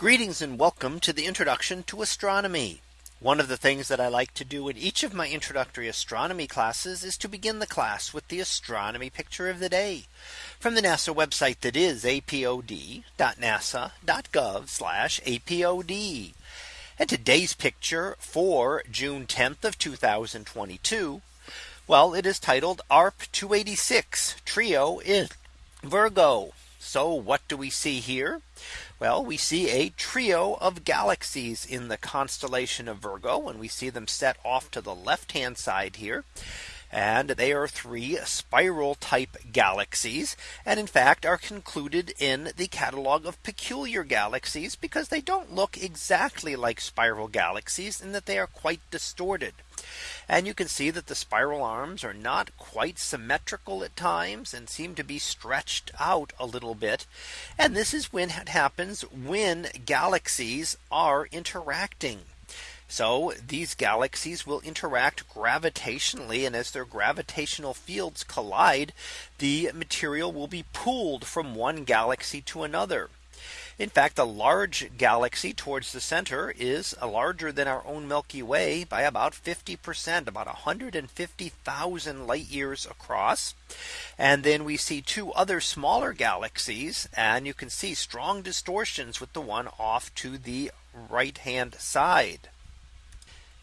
Greetings and welcome to the introduction to astronomy. One of the things that I like to do in each of my introductory astronomy classes is to begin the class with the astronomy picture of the day from the NASA website that is apod.nasa.gov apod. And today's picture for June 10th of 2022. Well, it is titled ARP 286 trio in Virgo. So what do we see here? Well, we see a trio of galaxies in the constellation of Virgo and we see them set off to the left hand side here. And they are three spiral type galaxies and in fact are concluded in the catalog of peculiar galaxies because they don't look exactly like spiral galaxies in that they are quite distorted. And you can see that the spiral arms are not quite symmetrical at times and seem to be stretched out a little bit. And this is when it happens when galaxies are interacting. So these galaxies will interact gravitationally and as their gravitational fields collide, the material will be pulled from one galaxy to another. In fact, a large galaxy towards the center is uh, larger than our own Milky Way by about 50%, about 150,000 light years across. And then we see two other smaller galaxies and you can see strong distortions with the one off to the right hand side.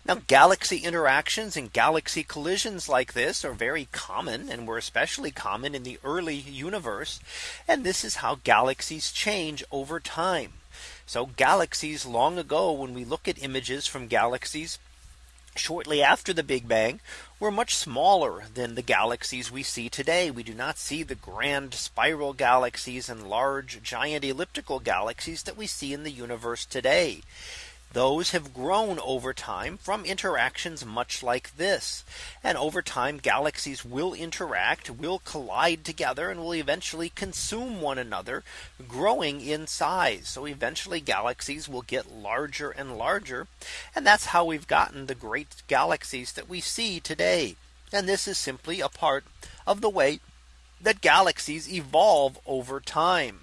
Now galaxy interactions and galaxy collisions like this are very common and were especially common in the early universe. And this is how galaxies change over time. So galaxies long ago when we look at images from galaxies shortly after the Big Bang were much smaller than the galaxies we see today. We do not see the grand spiral galaxies and large giant elliptical galaxies that we see in the universe today. Those have grown over time from interactions much like this. And over time galaxies will interact will collide together and will eventually consume one another growing in size. So eventually galaxies will get larger and larger. And that's how we've gotten the great galaxies that we see today. And this is simply a part of the way that galaxies evolve over time.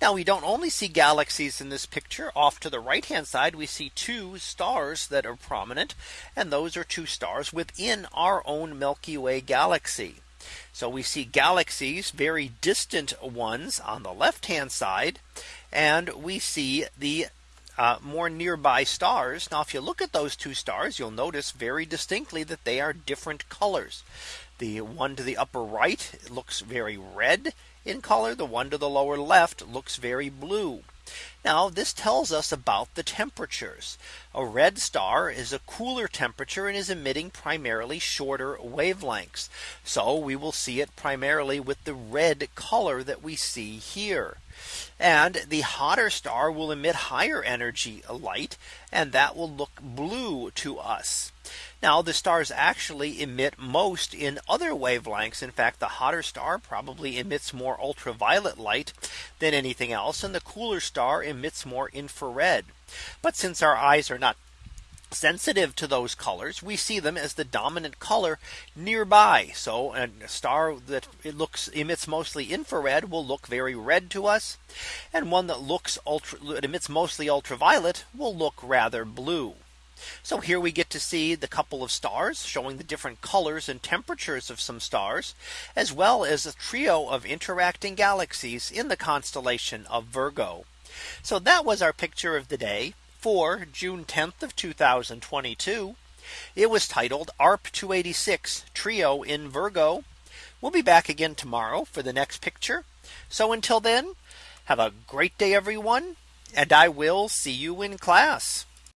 Now we don't only see galaxies in this picture off to the right hand side. We see two stars that are prominent. And those are two stars within our own Milky Way galaxy. So we see galaxies, very distant ones on the left hand side. And we see the uh, more nearby stars. Now, if you look at those two stars, you'll notice very distinctly that they are different colors. The one to the upper right looks very red in color. The one to the lower left looks very blue. Now this tells us about the temperatures. A red star is a cooler temperature and is emitting primarily shorter wavelengths. So we will see it primarily with the red color that we see here. And the hotter star will emit higher energy light and that will look blue to us. Now the stars actually emit most in other wavelengths. In fact, the hotter star probably emits more ultraviolet light than anything else. And the cooler star emits more infrared. But since our eyes are not sensitive to those colors we see them as the dominant color nearby so a star that it looks emits mostly infrared will look very red to us and one that looks ultra emits mostly ultraviolet will look rather blue so here we get to see the couple of stars showing the different colors and temperatures of some stars, as well as a trio of interacting galaxies in the constellation of Virgo. So that was our picture of the day for June 10th of 2022. It was titled ARP 286 trio in Virgo. We'll be back again tomorrow for the next picture. So until then, have a great day, everyone. And I will see you in class.